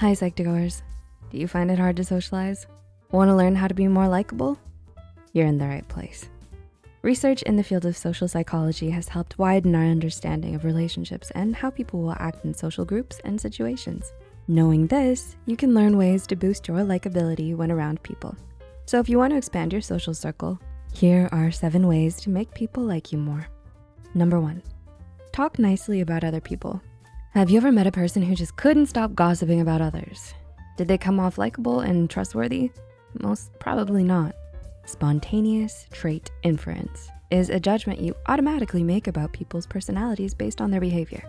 Hi, Psych2Goers. Do you find it hard to socialize? Wanna learn how to be more likable? You're in the right place. Research in the field of social psychology has helped widen our understanding of relationships and how people will act in social groups and situations. Knowing this, you can learn ways to boost your likability when around people. So if you want to expand your social circle, here are seven ways to make people like you more. Number one, talk nicely about other people. Have you ever met a person who just couldn't stop gossiping about others? Did they come off likable and trustworthy? Most probably not. Spontaneous trait inference is a judgment you automatically make about people's personalities based on their behavior.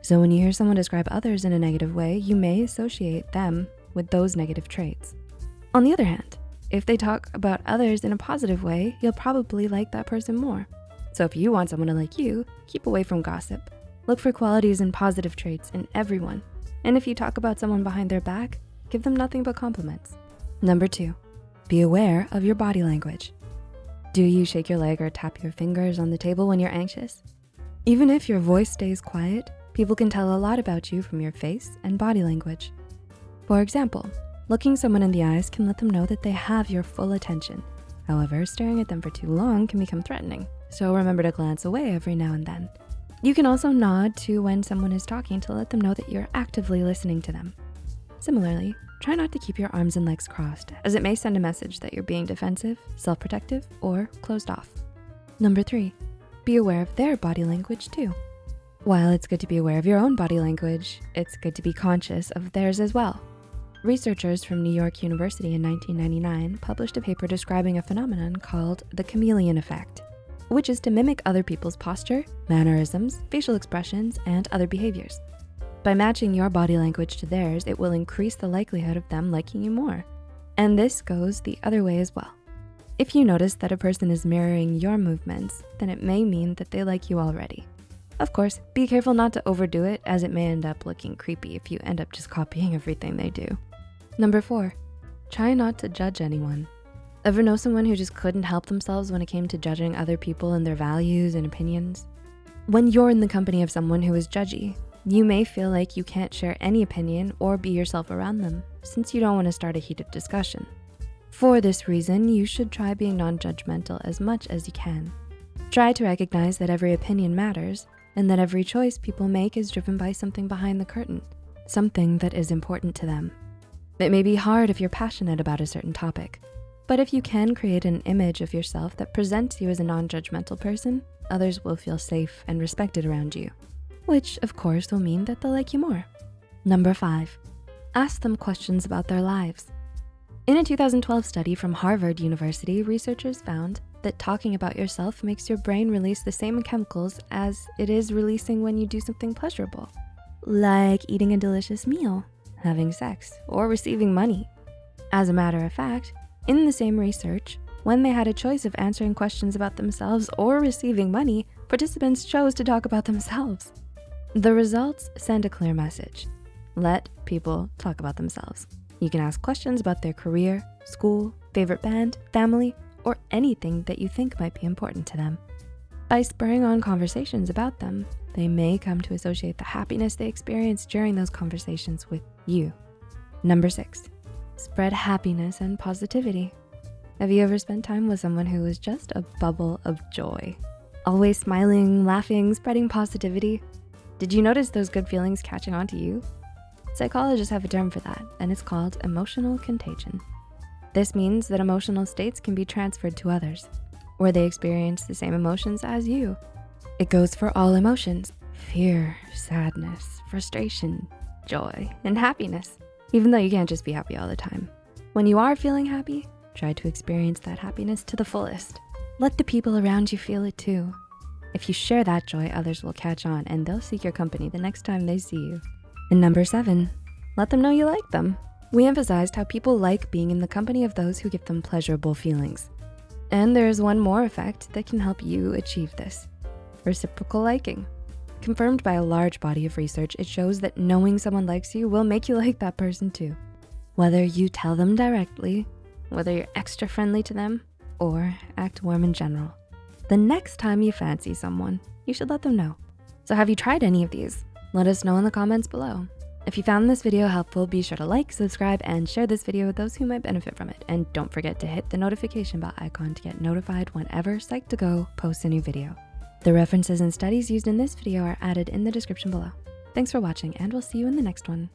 So when you hear someone describe others in a negative way, you may associate them with those negative traits. On the other hand, if they talk about others in a positive way, you'll probably like that person more. So if you want someone to like you, keep away from gossip. Look for qualities and positive traits in everyone. And if you talk about someone behind their back, give them nothing but compliments. Number two, be aware of your body language. Do you shake your leg or tap your fingers on the table when you're anxious? Even if your voice stays quiet, people can tell a lot about you from your face and body language. For example, looking someone in the eyes can let them know that they have your full attention. However, staring at them for too long can become threatening. So remember to glance away every now and then. You can also nod to when someone is talking to let them know that you're actively listening to them. Similarly, Try not to keep your arms and legs crossed as it may send a message that you're being defensive, self-protective, or closed off. Number three, be aware of their body language too. While it's good to be aware of your own body language, it's good to be conscious of theirs as well. Researchers from New York University in 1999 published a paper describing a phenomenon called the chameleon effect, which is to mimic other people's posture, mannerisms, facial expressions, and other behaviors. By matching your body language to theirs, it will increase the likelihood of them liking you more. And this goes the other way as well. If you notice that a person is mirroring your movements, then it may mean that they like you already. Of course, be careful not to overdo it as it may end up looking creepy if you end up just copying everything they do. Number four, try not to judge anyone. Ever know someone who just couldn't help themselves when it came to judging other people and their values and opinions? When you're in the company of someone who is judgy, you may feel like you can't share any opinion or be yourself around them since you don't wanna start a heated discussion. For this reason, you should try being non-judgmental as much as you can. Try to recognize that every opinion matters and that every choice people make is driven by something behind the curtain, something that is important to them. It may be hard if you're passionate about a certain topic, but if you can create an image of yourself that presents you as a non-judgmental person, others will feel safe and respected around you which of course will mean that they'll like you more. Number five, ask them questions about their lives. In a 2012 study from Harvard University, researchers found that talking about yourself makes your brain release the same chemicals as it is releasing when you do something pleasurable, like eating a delicious meal, having sex, or receiving money. As a matter of fact, in the same research, when they had a choice of answering questions about themselves or receiving money, participants chose to talk about themselves. The results send a clear message. Let people talk about themselves. You can ask questions about their career, school, favorite band, family, or anything that you think might be important to them. By spurring on conversations about them, they may come to associate the happiness they experience during those conversations with you. Number six, spread happiness and positivity. Have you ever spent time with someone who was just a bubble of joy? Always smiling, laughing, spreading positivity? Did you notice those good feelings catching on to you? Psychologists have a term for that, and it's called emotional contagion. This means that emotional states can be transferred to others, where they experience the same emotions as you. It goes for all emotions, fear, sadness, frustration, joy, and happiness, even though you can't just be happy all the time. When you are feeling happy, try to experience that happiness to the fullest. Let the people around you feel it too. If you share that joy, others will catch on and they'll seek your company the next time they see you. And number seven, let them know you like them. We emphasized how people like being in the company of those who give them pleasurable feelings. And there's one more effect that can help you achieve this, reciprocal liking. Confirmed by a large body of research, it shows that knowing someone likes you will make you like that person too. Whether you tell them directly, whether you're extra friendly to them, or act warm in general. The next time you fancy someone, you should let them know. So have you tried any of these? Let us know in the comments below. If you found this video helpful, be sure to like, subscribe, and share this video with those who might benefit from it. And don't forget to hit the notification bell icon to get notified whenever Psych2Go posts a new video. The references and studies used in this video are added in the description below. Thanks for watching and we'll see you in the next one.